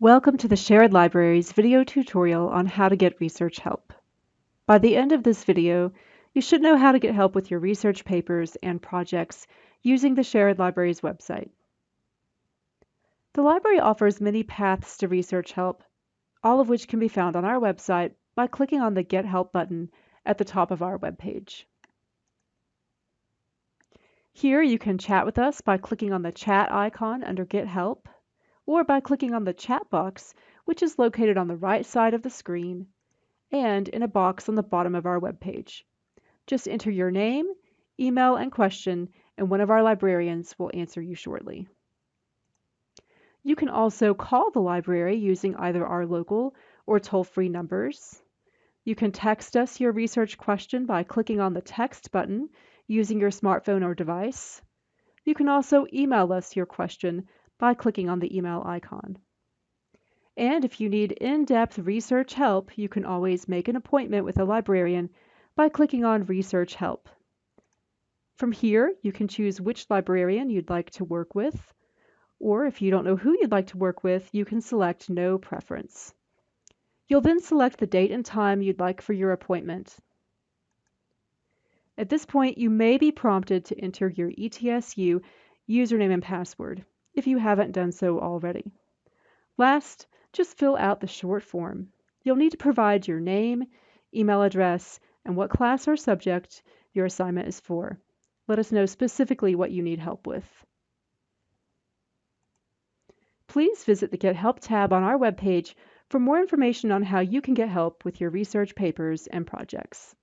Welcome to the Sherrod Libraries video tutorial on how to get research help. By the end of this video, you should know how to get help with your research papers and projects using the Sherrod Libraries website. The library offers many paths to research help, all of which can be found on our website by clicking on the Get Help button at the top of our webpage. Here you can chat with us by clicking on the chat icon under Get Help or by clicking on the chat box, which is located on the right side of the screen and in a box on the bottom of our web page. Just enter your name, email, and question, and one of our librarians will answer you shortly. You can also call the library using either our local or toll-free numbers. You can text us your research question by clicking on the text button using your smartphone or device. You can also email us your question by clicking on the email icon. And if you need in-depth research help, you can always make an appointment with a librarian by clicking on Research Help. From here, you can choose which librarian you'd like to work with, or if you don't know who you'd like to work with, you can select No Preference. You'll then select the date and time you'd like for your appointment. At this point, you may be prompted to enter your ETSU username and password if you haven't done so already. Last, just fill out the short form. You'll need to provide your name, email address, and what class or subject your assignment is for. Let us know specifically what you need help with. Please visit the Get Help tab on our webpage for more information on how you can get help with your research papers and projects.